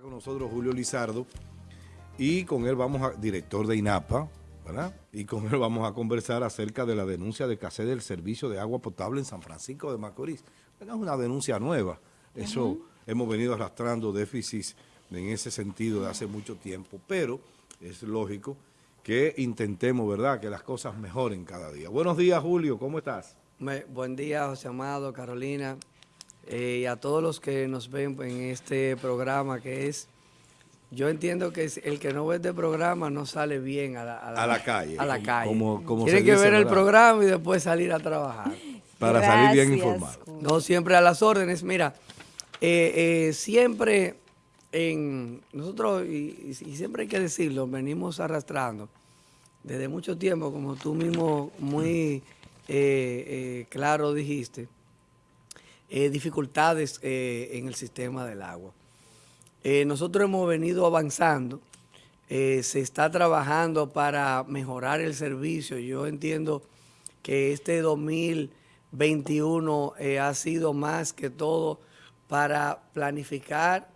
con nosotros Julio Lizardo y con él vamos a, director de INAPA, ¿verdad? Y con él vamos a conversar acerca de la denuncia de escasez del servicio de agua potable en San Francisco de Macorís. es una denuncia nueva, eso hemos venido arrastrando déficits en ese sentido de hace mucho tiempo, pero es lógico que intentemos, ¿verdad?, que las cosas mejoren cada día. Buenos días, Julio, ¿cómo estás? buen día, José Amado, Carolina, eh, y a todos los que nos ven en este programa que es, yo entiendo que el que no ve este programa no sale bien a la, calle. A la calle. Como, Tiene que ver el programa y después salir a trajar. Para salir bien informado. No siempre a las órdenes. Mira, eh, eh, siempre en nosotros, y, siempre hay que decirlo, venimos arrastrando desde mucho tiempo, como tú mismo muy claro dijiste, eh, dificultades eh, en el sistema del agua. Eh, nosotros hemos venido avanzando, se está trabajando para mejorar el servicio. Yo entiendo que este 2021 ha sido más que todo para planificar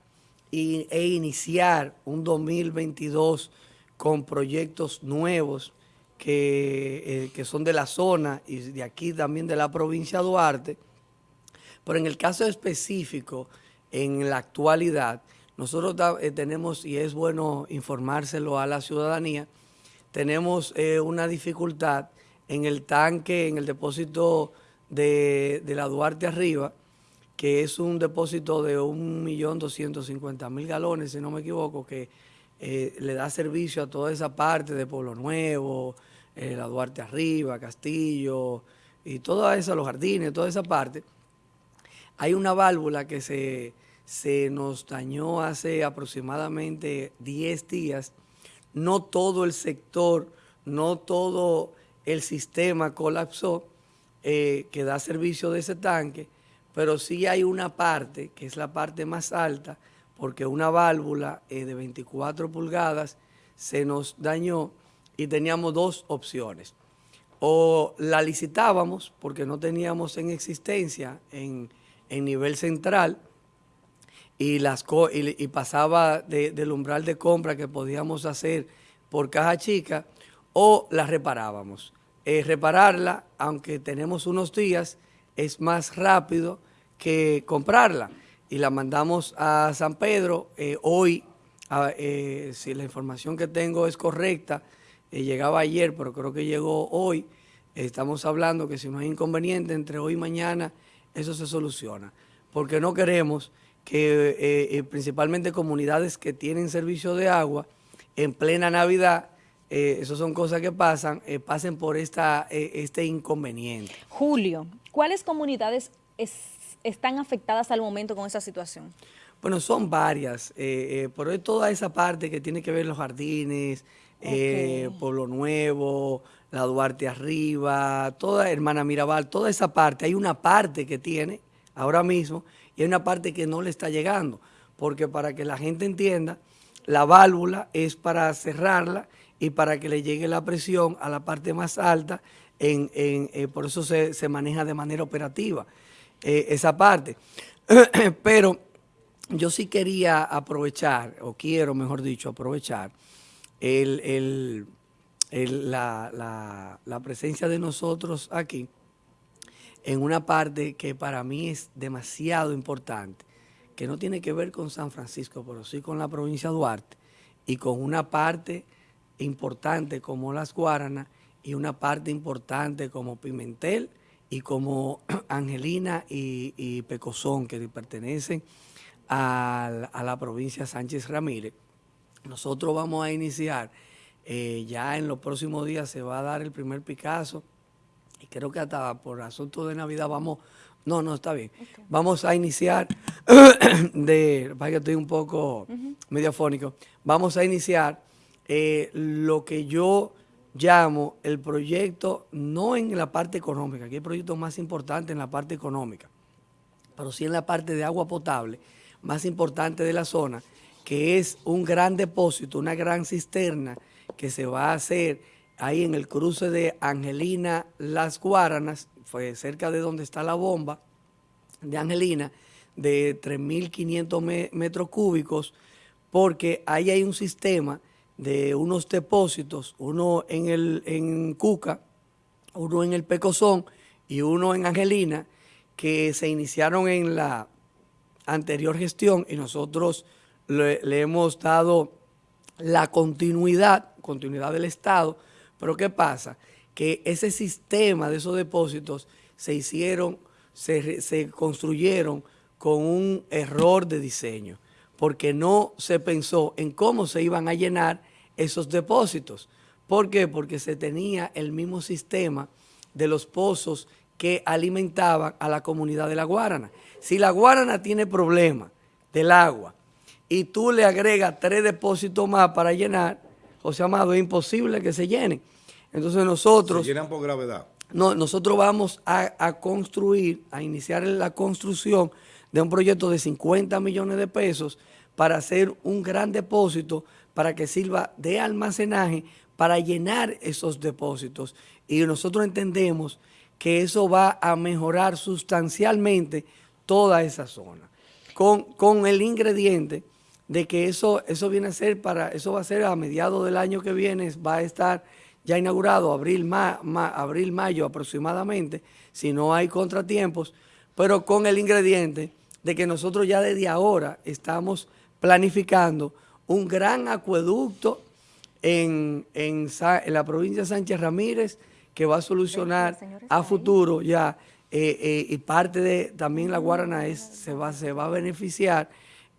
e iniciar un 2022 con proyectos nuevos que, que son de la zona y de aquí también de la provincia de Duarte, pero en el caso específico, en la actualidad, nosotros eh, tenemos, y es bueno informárselo a la ciudadanía, tenemos eh, una dificultad en el tanque, en el depósito de, la Duarte Arriba, que es un depósito de 1.250.000 galones, si no me equivoco, que eh, le da servicio a toda esa parte de Pueblo Nuevo, la Duarte Arriba, Castillo, y toda esa, los jardines, toda esa parte. Hay una válvula que se, nos dañó hace aproximadamente 10 días. No todo el sector, no todo el sistema colapsó eh, que da servicio de ese tanque, pero sí hay una parte, que es la parte más alta, porque una válvula eh, de 24 pulgadas se nos dañó y teníamos dos opciones. O la licitábamos porque no teníamos en existencia en en nivel central y, las y, pasaba del umbral de compra que podíamos hacer por caja chica o la reparábamos. Eh, repararla, aunque tenemos unos días, es más rápido que comprarla. Y la mandamos a San Pedro. Eh, hoy, eh, si la información que tengo es correcta, llegaba ayer, pero creo que llegó hoy. Estamos hablando que si no hay inconveniente entre hoy y mañana eso se soluciona. Porque no queremos que eh, eh, principalmente comunidades que tienen servicio de agua en plena Navidad, eh, eso son cosas que pasan, pasen por esta, este inconveniente. Julio, ¿cuáles comunidades están afectadas al momento con esa situación? Bueno, son varias, pero toda esa parte que tiene que ver los jardines, Pueblo Nuevo, la Duarte arriba, toda Hermana Mirabal, toda esa parte, hay una parte que tiene ahora mismo y hay una parte que no le está llegando, porque para que la gente entienda, la válvula es para cerrarla y para que le llegue la presión a la parte más alta, en, eh, por eso se, maneja de manera operativa eh, esa parte. Pero yo sí quería aprovechar, o quiero mejor dicho, aprovechar la, presencia de nosotros aquí en una parte que para mí es demasiado importante, que no tiene que ver con San Francisco, pero sí con la provincia de Duarte, y con una parte importante como Las Guaranas y una parte importante como Pimentel y como Angelina y, Pecozón, que pertenecen a la provincia Sánchez Ramírez. Nosotros vamos a iniciar eh, ya en los próximos días se va a dar el primer Picasso y creo que hasta por asunto de Navidad vamos, no, no, está bien. Vamos a iniciar, de, para que estoy un poco mediafónico, vamos a iniciar eh, lo que yo llamo el proyecto, no en la parte económica, aquí hay proyectos más importantes en la parte económica, pero sí en la parte de agua potable, más importante de la zona, que es un gran depósito, una gran cisterna, que se va a hacer ahí en el cruce de Angelina Las Guaranas, fue cerca de donde está la bomba de Angelina, de 3.500 metros cúbicos porque ahí hay un sistema de unos depósitos, uno en, el, en Cuca, uno en el Pecozón y uno en Angelina, que se iniciaron en la anterior gestión y nosotros le, hemos dado la continuidad, continuidad del Estado, pero ¿qué pasa? Que ese sistema de esos depósitos se hicieron, se, se construyeron con un error de diseño, porque no se pensó en cómo se iban a llenar esos depósitos. ¿Por qué? Porque se tenía el mismo sistema de los pozos que alimentaban a la comunidad de La Guarana. Si La Guarana tiene problemas del agua y tú le agregas tres depósitos más para llenar, José Amado, es imposible que se llenen. Entonces nosotros... Se llenan por gravedad. No, nosotros vamos a, a construir, a iniciar la construcción de un proyecto de 50 millones de pesos para hacer un gran depósito para que sirva de almacenaje para llenar esos depósitos. Y nosotros entendemos que eso va a mejorar sustancialmente toda esa zona. Con, con el ingrediente de que eso, eso viene a ser para, eso va a ser a mediados del año que viene, va a estar ya inaugurado, abril, abril, mayo aproximadamente, si no hay contratiempos, pero con el ingrediente de que nosotros ya desde ahora estamos planificando un gran acueducto en, en, la provincia de Sánchez Ramírez que va a solucionar a futuro ya eh, eh, y parte de también la Guarana es, se, va, se va a beneficiar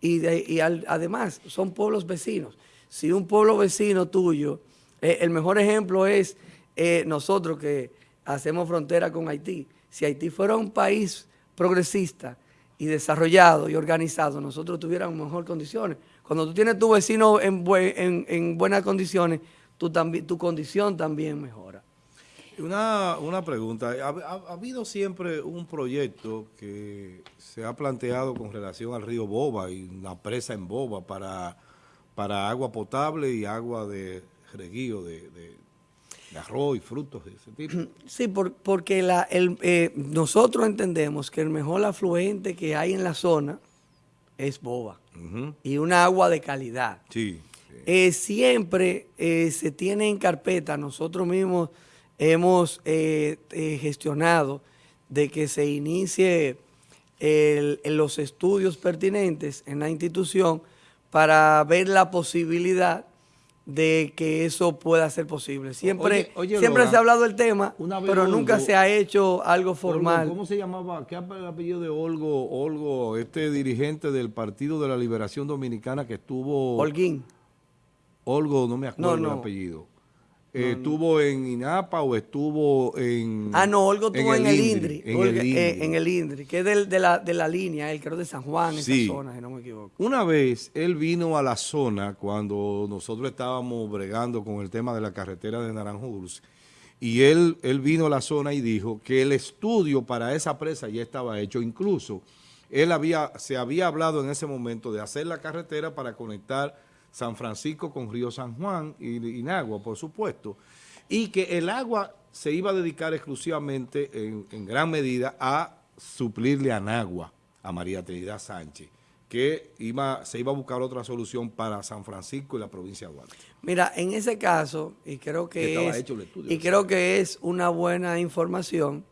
y, y además son pueblos vecinos. Si un pueblo vecino tuyo, eh, el mejor ejemplo es nosotros que hacemos frontera con Haití. Si Haití fuera un país progresista y desarrollado y organizado, nosotros tuviéramos mejor condiciones. Cuando tú tienes tu vecino en, en, buenas condiciones, tu, tu condición también mejora. Una, una pregunta, ¿Ha, habido siempre un proyecto que se ha planteado con relación al río Boba y la presa en Boba para, para agua potable y agua de reguío, de, arroz y frutos de ese tipo? Sí, porque la, el, eh, nosotros entendemos que el mejor afluente que hay en la zona es boba y una agua de calidad. Sí. Eh, siempre eh, se tiene en carpeta, nosotros mismos hemos eh, gestionado de que se inicie los estudios pertinentes en la institución para ver la posibilidad de que eso pueda ser posible. Siempre, siempre se ha hablado del tema, pero nunca se ha hecho algo formal. ¿Cómo se llamaba? ¿Qué el apellido de Olgo, Olgo, este dirigente del Partido de la Liberación Dominicana que estuvo... Holguín. Olgo, no me acuerdo el apellido. ¿Estuvo en INAPA o estuvo en...? Ah, no, Olgo estuvo en, el INDRI. Eh, en, el INDRI. que es de, la, de la línea, el creo de San Juan, esa zona, si no me equivoco. Una vez él vino a la zona cuando nosotros estábamos bregando con el tema de la carretera de Naranjo Dulce y él, él vino a la zona y dijo que el estudio para esa presa ya estaba hecho, incluso él había, se había hablado en ese momento de hacer la carretera para conectar San Francisco con Río San Juan y Inagua, por supuesto, y que el agua se iba a dedicar exclusivamente en, gran medida a suplirle a Nagua, a María Trinidad Sánchez, que iba, se iba a buscar otra solución para San Francisco y la provincia de Duarte. Mira, en ese caso, y creo que, es, y creo que es una buena información,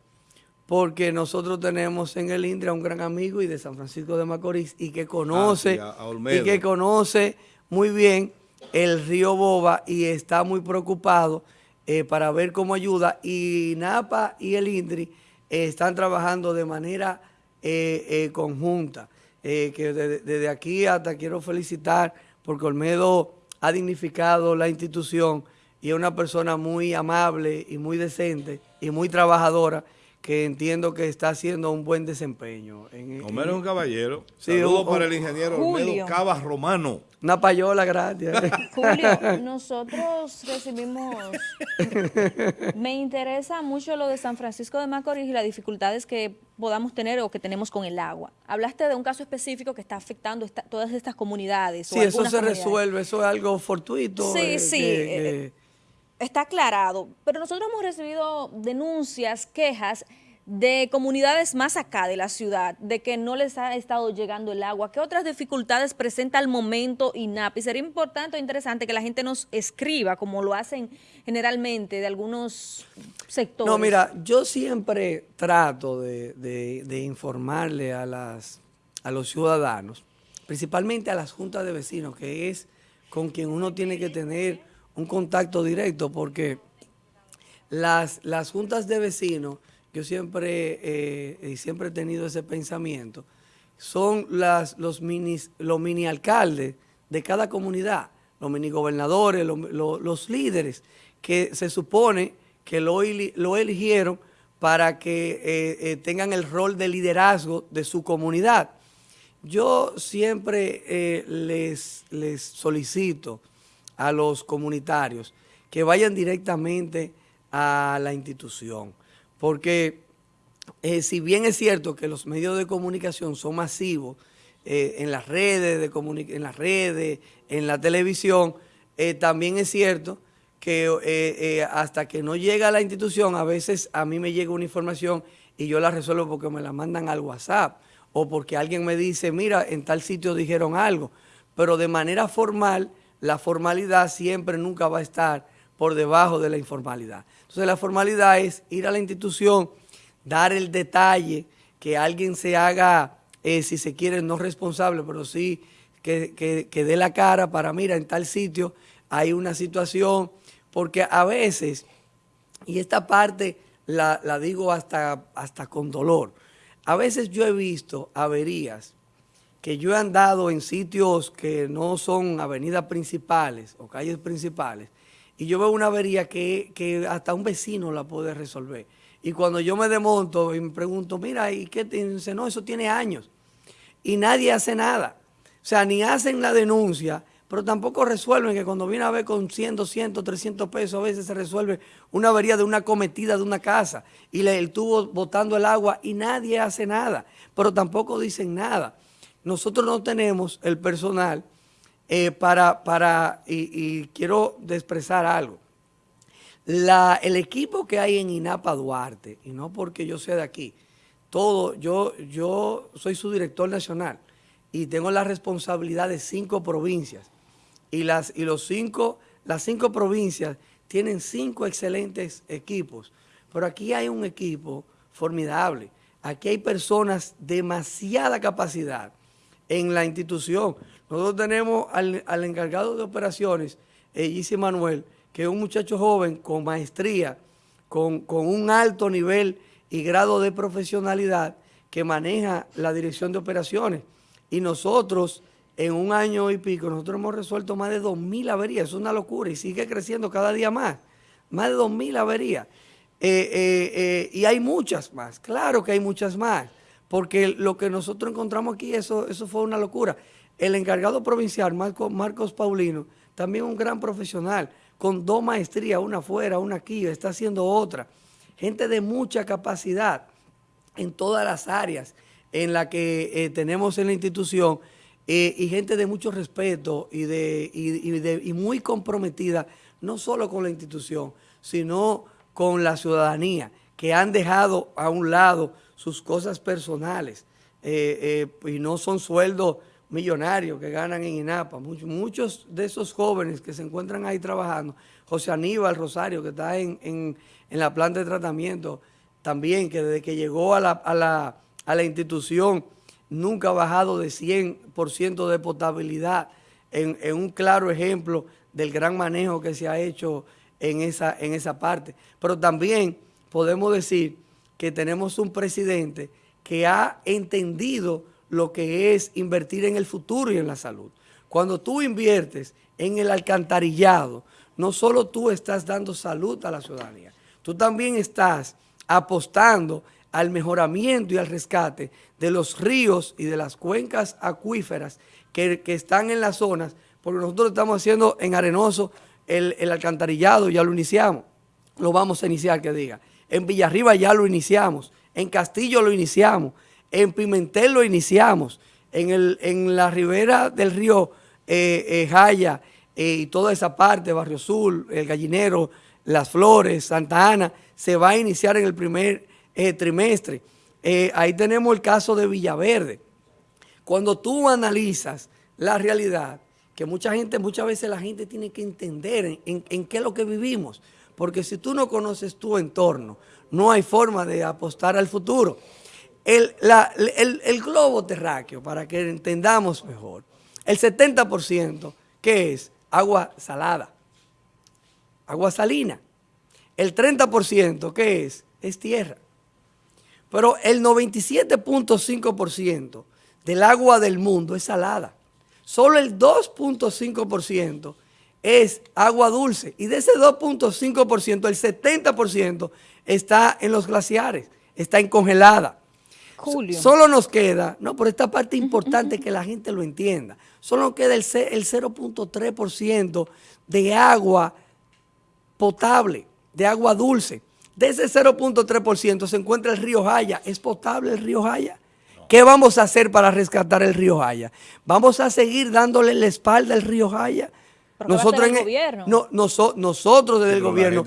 porque nosotros tenemos en el Indra un gran amigo y de San Francisco de Macorís y que conoce, ah, y que conoce muy bien el río Boba y está muy preocupado eh, para ver cómo ayuda. Y NAPA y el INDRI eh, están trabajando de manera eh, conjunta. que desde, aquí hasta quiero felicitar porque Olmedo ha dignificado la institución y es una persona muy amable y muy decente y muy trabajadora que entiendo que está haciendo un buen desempeño. En, Homero es un caballero. Sí, Saludos para el ingeniero Olmedo Cabas Romano. Una payola, gracias. Julio, nosotros recibimos... Me interesa mucho lo de San Francisco de Macorís y las dificultades que podamos tener o que tenemos con el agua. Hablaste de un caso específico que está afectando todas estas comunidades. Sí, eso se resuelve, eso es algo fortuito. Sí, eh, sí. Eh, está aclarado, pero nosotros hemos recibido denuncias, quejas de comunidades más acá de la ciudad, de que no les ha estado llegando el agua? ¿Qué otras dificultades presenta al momento INAP? Y sería importante o interesante que la gente nos escriba, como lo hacen generalmente de algunos sectores. No, mira, yo siempre trato de, informarle a, las, a los ciudadanos, principalmente a las juntas de vecinos, que es con quien uno tiene que tener un contacto directo, porque las, las juntas de vecinos yo siempre, eh, siempre he tenido ese pensamiento, son las, los, los mini alcaldes de cada comunidad, los mini gobernadores, los, líderes, que se supone que lo, lo eligieron para que eh, eh, tengan el rol de liderazgo de su comunidad. Yo siempre les, les solicito a los comunitarios que vayan directamente a la institución porque eh, si bien es cierto que los medios de comunicación son masivos eh, en las redes, de en las redes, en la televisión, eh, también es cierto que hasta que no llega a la institución, a veces a mí me llega una información y yo la resuelvo porque me la mandan al WhatsApp o porque alguien me dice, mira, en tal sitio dijeron algo. Pero de manera formal, la formalidad siempre nunca va a estar por debajo de la informalidad. Entonces la formalidad es ir a la institución, dar el detalle, que alguien se haga, eh, si se quiere, no responsable, pero sí que, dé la cara para, mira, en tal sitio hay una situación, porque a veces, y esta parte la, digo hasta, hasta con dolor, a veces yo he visto averías que yo he andado en sitios que no son avenidas principales o calles principales, y yo veo una avería que, hasta un vecino la puede resolver. Y cuando yo me desmonto y me pregunto, mira, ¿y qué dice? No, eso tiene años. Y nadie hace nada. O sea, ni hacen la denuncia, pero tampoco resuelven que cuando viene a ver con 100, 200, 300 pesos, a veces se resuelve una avería de una cometida de una casa y el tubo botando el agua y nadie hace nada, pero tampoco dicen nada. Nosotros no tenemos el personal eh, para, para y, quiero expresar algo. El equipo que hay en INAPA Duarte, y no porque yo sea de aquí, todo, yo, yo soy su director nacional y tengo la responsabilidad de cinco provincias. Y, las, y los cinco, las cinco provincias tienen cinco excelentes equipos. Pero aquí hay un equipo formidable. Aquí hay personas de demasiada capacidad en la institución. Nosotros tenemos al, encargado de operaciones, eh, Manuel, que es un muchacho joven con maestría, con, un alto nivel y grado de profesionalidad que maneja la dirección de operaciones. Y nosotros, en un año y pico, nosotros hemos resuelto más de 2.000 averías. Es una locura y sigue creciendo cada día más. Más de 2.000 averías. Eh, eh, y hay muchas más, claro que hay muchas más, porque lo que nosotros encontramos aquí, eso, eso fue una locura. El encargado provincial, Marcos Paulino, también un gran profesional, con dos maestrías, una afuera, una aquí, está haciendo otra. Gente de mucha capacidad en todas las áreas en las que eh, tenemos en la institución eh, y gente de mucho respeto y, de, y, muy comprometida, no solo con la institución, sino con la ciudadanía, que han dejado a un lado sus cosas personales eh, y no son sueldos millonarios que ganan en INAPA, muchos, muchos de esos jóvenes que se encuentran ahí trabajando, José Aníbal Rosario, que está en, la planta de tratamiento, también que desde que llegó a la, a la, institución nunca ha bajado de 100% de potabilidad, en, un claro ejemplo del gran manejo que se ha hecho en esa, en esa parte. Pero también podemos decir que tenemos un presidente que ha entendido lo que es invertir en el futuro y en la salud. Cuando tú inviertes en el alcantarillado, no solo tú estás dando salud a la ciudadanía, tú también estás apostando al mejoramiento y al rescate de los ríos y de las cuencas acuíferas que, están en las zonas, porque nosotros estamos haciendo en Arenoso el, el alcantarillado, ya lo iniciamos, lo vamos a iniciar, que diga. En Villarriba ya lo iniciamos, en Castillo lo iniciamos, en Pimentel lo iniciamos, en, el, en la ribera del río eh, eh, Jaya eh, y toda esa parte, Barrio Sur, El Gallinero, Las Flores, Santa Ana, se va a iniciar en el primer trimestre. Ahí tenemos el caso de Villaverde. Cuando tú analizas la realidad, que mucha gente, muchas veces la gente tiene que entender en, qué es lo que vivimos, porque si tú no conoces tu entorno, no hay forma de apostar al futuro. El, globo terráqueo, para que entendamos mejor, el 70%, ¿qué es? Agua salada, agua salina. El 30%, ¿qué es? Es tierra. Pero el 97.5% del agua del mundo es salada. Solo el 2.5% es agua dulce. Y de ese 2.5%, el 70% está en los glaciares, está en congelada. Julio. Solo nos queda, no, por esta parte importante que la gente lo entienda, solo nos queda el, el 0.3% de agua potable, de agua dulce. De ese 0.3% se encuentra el río Jaya. ¿Es potable el río Jaya? ¿Qué vamos a hacer para rescatar el río Jaya? ¿Vamos a seguir dándole la espalda al río Jaya? Nosotros, en el, no, nosotros desde el gobierno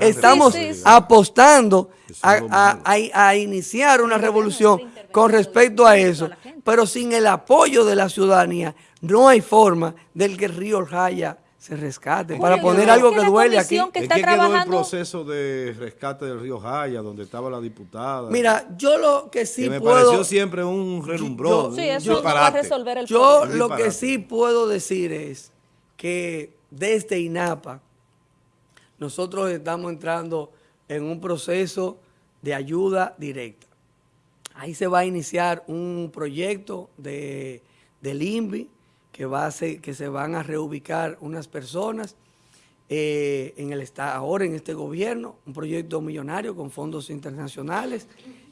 estamos apostando a, iniciar una revolución con respecto a eso, pero sin el apoyo de la ciudadanía no hay forma del que el río Jaya se rescate. para poner algo que, duele aquí. Que está quedó el proceso de rescate del río Jaya, donde estaba la diputada? Mira, yo lo que sí que me puedo... pareció siempre un relumbrón. sí, eso va a resolver el Yo lo que sí puedo decir es que desde INAPA nosotros estamos entrando en un proceso de ayuda directa. Ahí se va a iniciar un proyecto de, del INVI que, va a que se van a reubicar unas personas eh, en el ahora en este gobierno, un proyecto millonario con fondos internacionales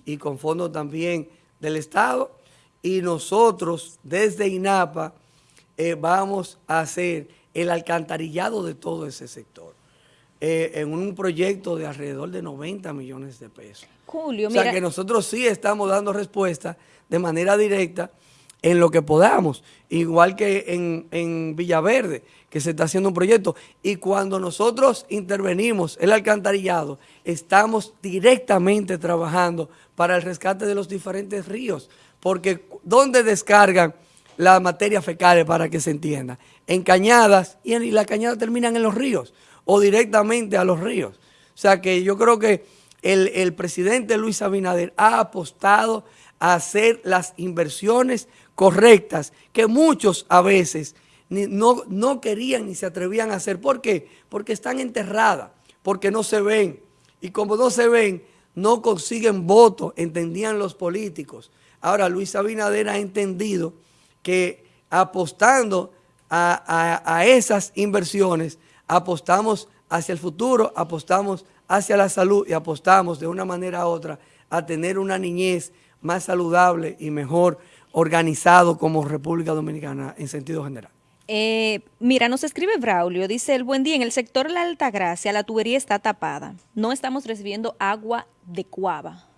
y con fondos también del Estado. Y nosotros desde INAPA eh, vamos a hacer el alcantarillado de todo ese sector. Eh, en un proyecto de alrededor de 90 millones de pesos. Julio, o sea que nosotros sí estamos dando respuesta de manera directa en lo que podamos, igual que en, en, Villaverde, que se está haciendo un proyecto. Y cuando nosotros intervenimos el alcantarillado, estamos directamente trabajando para el rescate de los diferentes ríos, porque ¿dónde descargan la materia fecal para que se entienda? En cañadas, y, en, las cañadas terminan en los ríos, o directamente a los ríos. O sea que yo creo que el, el presidente Luis Abinader ha apostado a hacer las inversiones correctas que muchos a veces no, no querían ni se atrevían a hacer. ¿Por qué? Porque están enterradas, porque no se ven. Y como no se ven, no consiguen votos, entendían los políticos. Ahora Luis Abinader ha entendido que apostando a, a, esas inversiones, apostamos hacia el futuro, apostamos hacia la salud y apostamos de una manera u otra a tener una niñez más saludable y mejor organizado como República Dominicana en sentido general. Eh, mira, nos escribe Braulio, dice el buen día, en el sector la Altagracia la tubería está tapada, no estamos recibiendo agua de cuava.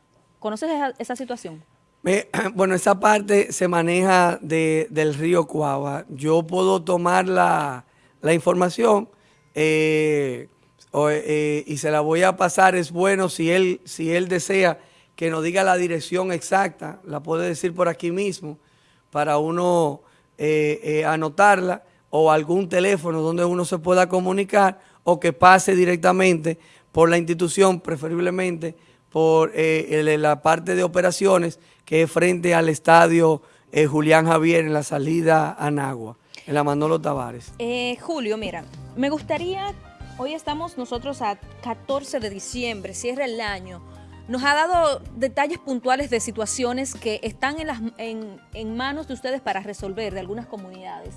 ¿Conoces esa, situación? bueno, esa parte se maneja del río Cuava. Yo puedo tomar la, información eh, eh, y se la voy a pasar. Es bueno si él, si él desea que nos diga la dirección exacta, la puede decir por aquí mismo, para uno eh, anotarla, o algún teléfono donde uno se pueda comunicar, o que pase directamente por la institución, preferiblemente por eh, la parte de operaciones, que es frente al estadio Julián Javier en la salida a Nagua, en la Manolo Tavares. Julio, mira, me gustaría, hoy estamos nosotros a 14 de diciembre, cierra el año, nos ha dado detalles puntuales de situaciones que están en, las, en, manos de ustedes para resolver de algunas comunidades.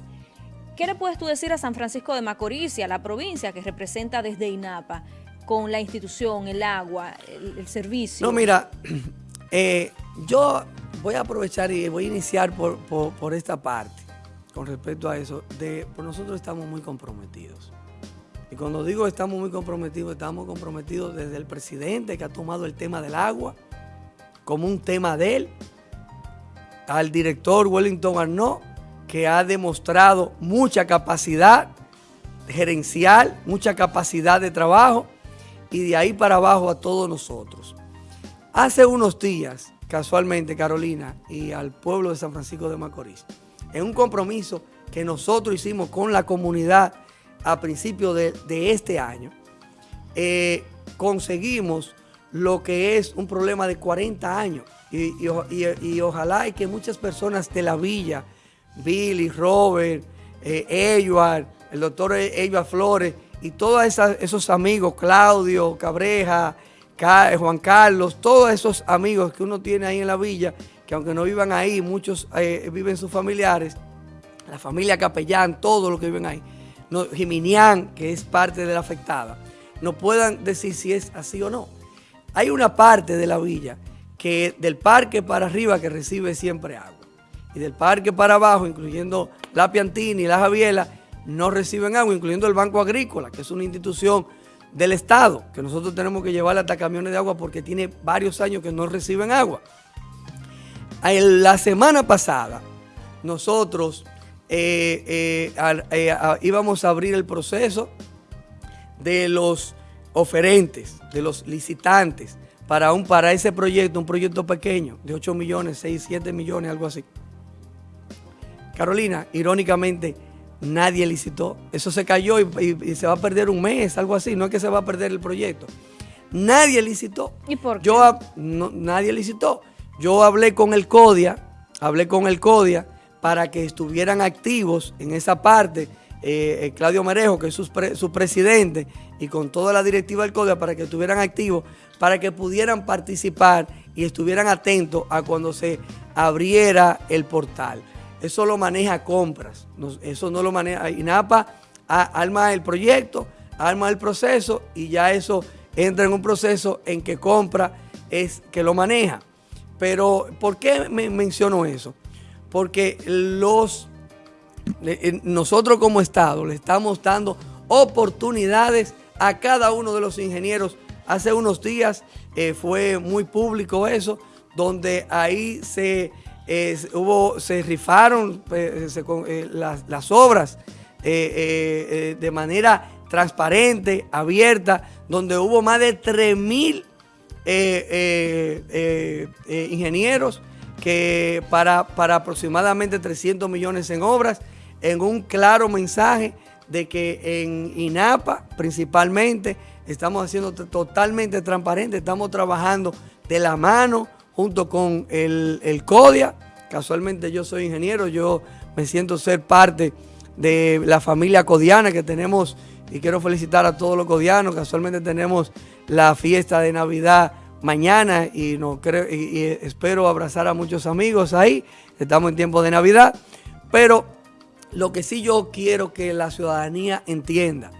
¿Qué le puedes tú decir a San Francisco de Macorís y a la provincia que representa desde INAPA con la institución, el agua, el, servicio? No, mira, eh, yo voy a aprovechar y voy a iniciar por, esta parte con respecto a eso. De, nosotros estamos muy comprometidos. Y cuando digo estamos muy comprometidos, estamos comprometidos desde el presidente que ha tomado el tema del agua como un tema de él, al director Wellington Arnaud, que ha demostrado mucha capacidad gerencial, mucha capacidad de trabajo, y de ahí para abajo a todos nosotros. Hace unos días, casualmente, Carolina, y al pueblo de San Francisco de Macorís, en un compromiso que nosotros hicimos con la comunidad a principios de, este año, eh, conseguimos lo que es un problema de 40 años. Y, ojalá y que muchas personas de la villa, Billy, Robert, eh, Edward, el doctor Edward Flores y todos esos amigos, Claudio, Cabreja, Juan Carlos, todos esos amigos que uno tiene ahí en la villa, que aunque no vivan ahí, muchos eh, viven sus familiares, la familia Capellán, todos los que viven ahí, no, Jiminián, que es parte de la afectada, no puedan decir si es así o no. Hay una parte de la villa que del parque para arriba que recibe siempre agua. Y del parque para abajo, incluyendo la Piantini y la Javiela, no reciben agua, incluyendo el Banco Agrícola, que es una institución del Estado, que nosotros tenemos que llevarle hasta camiones de agua porque tiene varios años que no reciben agua. La semana pasada, nosotros eh, eh, eh, íbamos a abrir el proceso de los oferentes, de los licitantes, para, un, para ese proyecto, un proyecto pequeño, de 8 millones, 6, 7 millones, algo así. Carolina, irónicamente, nadie licitó. Eso se cayó y, se va a perder un mes, algo así. No es que se va a perder el proyecto. Nadie licitó. ¿Y por qué? Yo, nadie licitó. Yo hablé con el CODIA, hablé con el CODIA para que estuvieran activos en esa parte. Eh, eh, Claudio Merejo, que es su, presidente, y con toda la directiva del CODIA para que estuvieran activos, para que pudieran participar y estuvieran atentos a cuando se abriera el portal. Eso lo maneja compras, eso no lo maneja INAPA, arma el proyecto, arma el proceso y ya eso entra en un proceso en que compra es que lo maneja. Pero, ¿por qué me menciono eso? Porque los, nosotros como Estado le estamos dando oportunidades a cada uno de los ingenieros. Hace unos días eh, fue muy público eso, donde ahí se hubo, se rifaron pues, eh, las, obras eh, eh, de manera transparente, abierta, donde hubo más de 3 mil ingenieros que para, para aproximadamente 300 millones en obras, en un claro mensaje de que en INAPA principalmente estamos haciendo totalmente transparente, estamos trabajando de la mano junto con el, el CODIA. Casualmente yo soy ingeniero, yo me siento ser parte de la familia codiana que tenemos y quiero felicitar a todos los codianos. Casualmente tenemos la fiesta de Navidad mañana y, no creo, y, espero abrazar a muchos amigos ahí. Estamos en tiempo de Navidad, pero lo que sí yo quiero que la ciudadanía entienda,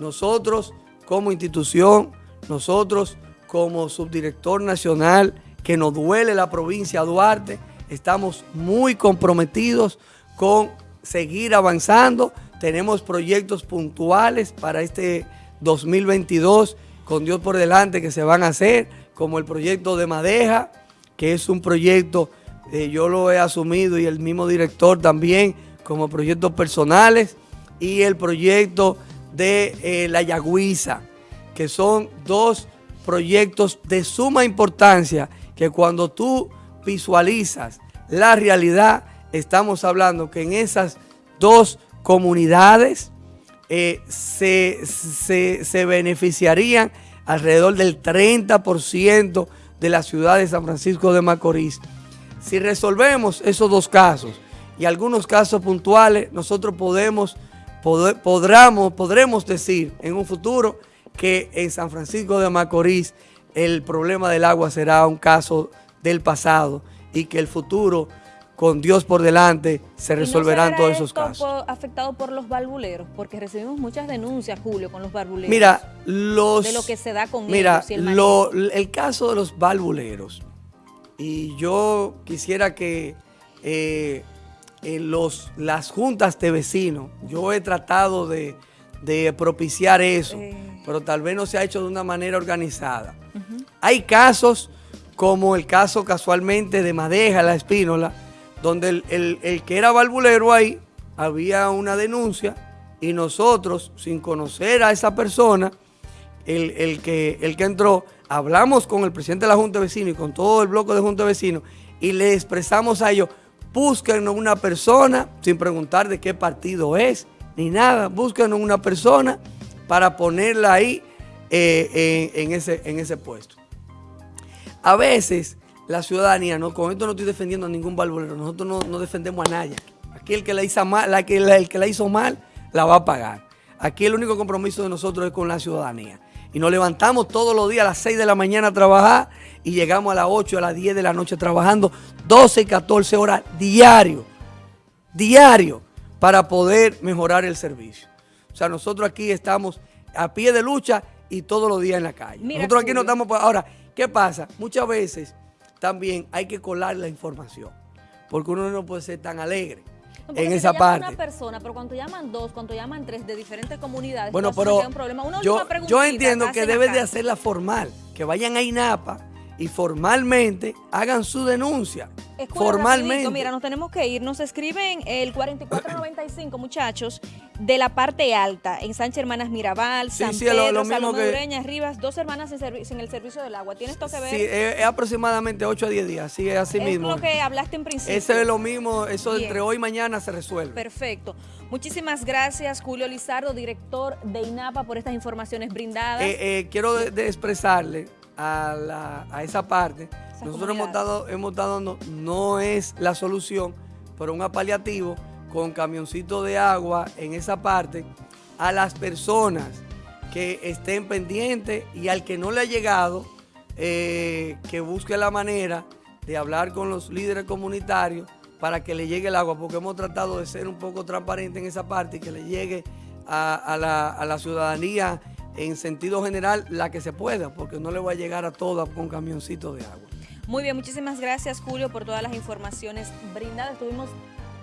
nosotros como institución, nosotros como subdirector nacional, que nos duele la provincia de Duarte, estamos muy comprometidos con seguir avanzando. Tenemos proyectos puntuales para este 2022 con Dios por delante que se van a hacer, como el proyecto de Madeja, que es un proyecto, eh, yo lo he asumido y el mismo director también, como proyectos personales, y el proyecto de eh, La Yagüiza, que son dos proyectos de suma importancia que cuando tú visualizas la realidad, estamos hablando que en esas dos comunidades eh, se, beneficiarían alrededor del 30% de la ciudad de San Francisco de Macorís. Si resolvemos esos dos casos y algunos casos puntuales, nosotros podemos, podremos decir en un futuro que en San Francisco de Macorís el problema del agua será un caso del pasado y que el futuro con Dios por delante se resolverán todos esos casos. afectado por los barbuleros? Porque recibimos muchas denuncias, Julio, con los barbuleros. Mira, los... De lo que se da con mira, ellos. Mira, el caso de los barbuleros, y yo quisiera que eh, en los, las juntas de vecinos, yo he tratado de, propiciar eso, eh. pero tal vez no se ha hecho de una manera organizada. Hay casos como el caso casualmente de Madeja, la Espínola, donde el, que era valvulero ahí, había una denuncia y nosotros, sin conocer a esa persona, el, el que, el que entró, hablamos con el presidente de la Junta de Vecinos y con todo el bloque de Junta de Vecinos y le expresamos a ellos, búsquenos una persona, sin preguntar de qué partido es, ni nada, búsquenos una persona para ponerla ahí eh, en, ese, en ese puesto. A veces la ciudadanía, no, con esto no estoy defendiendo a ningún barbolero, nosotros no, defendemos a nadie. Aquí el que la hizo mal, la que, el que la hizo mal, la va a pagar. Aquí el único compromiso de nosotros es con la ciudadanía. Y nos levantamos todos los días a las 6 de la mañana a trabajar y llegamos a las 8, a las 10 de la noche trabajando 12 y 14 horas diario, diario, para poder mejorar el servicio. O sea, nosotros aquí estamos a pie de lucha y todos los días en la calle. nosotros aquí no estamos... Ahora, ¿qué pasa? Muchas veces también hay que colar la información, porque uno no puede ser tan alegre en esa parte. una persona, pero cuando llaman dos, cuando llaman tres de diferentes comunidades, bueno, pero un problema. yo, yo entiendo que debe de hacerla formal, que vayan a INAPA y formalmente hagan su denuncia. formalmente. mira, nos tenemos que ir. Nos escriben el 4495, muchachos, de la parte alta, en Sánchez Hermanas Mirabal, San Pedro, lo, Rivas, dos hermanas en, el servicio del agua. ¿Tienes esto que ver? Sí, es, aproximadamente 8 a 10 días, sí, es así mismo. Es lo que hablaste en principio. Eso es lo mismo, eso entre hoy y mañana se resuelve. Perfecto. Muchísimas gracias, Julio Lizardo, director de INAPA, por estas informaciones brindadas. Eh, eh, quiero expresarle a, esa parte. Nosotros hemos dado, hemos dado no, es la solución, pero un apaliativo con camioncito de agua en esa parte a las personas que estén pendientes y al que no le ha llegado, eh, que busque la manera de hablar con los líderes comunitarios para que le llegue el agua, porque hemos tratado de ser un poco transparentes en esa parte y que le llegue a, la, a la ciudadanía en sentido general la que se pueda, porque no le va a llegar a todas con camioncitos de agua. Muy bien, muchísimas gracias Julio por todas las informaciones brindadas. Estuvimos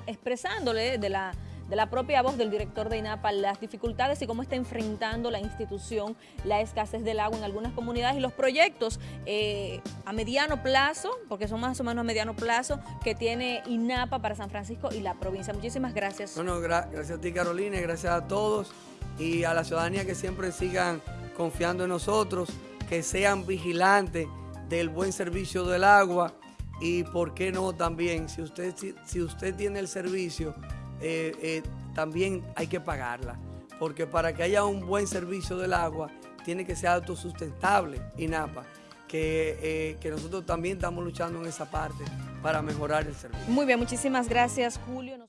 expresándole de la, de la propia voz del director de INAPA las dificultades y cómo está enfrentando la institución la escasez del agua en algunas comunidades y los proyectos eh, a mediano plazo, porque son más o menos a mediano plazo, que tiene INAPA para San Francisco y la provincia. Muchísimas gracias. Bueno, gracias a ti Carolina y gracias a todos y a la ciudadanía que siempre sigan confiando en nosotros, que sean vigilantes del buen servicio del agua y por qué no también, si usted, si, usted tiene el servicio, eh, eh, también hay que pagarla, porque para que haya un buen servicio del agua tiene que ser autosustentable, INAPA, que, eh, que nosotros también estamos luchando en esa parte para mejorar el servicio. Muy bien, muchísimas gracias Julio.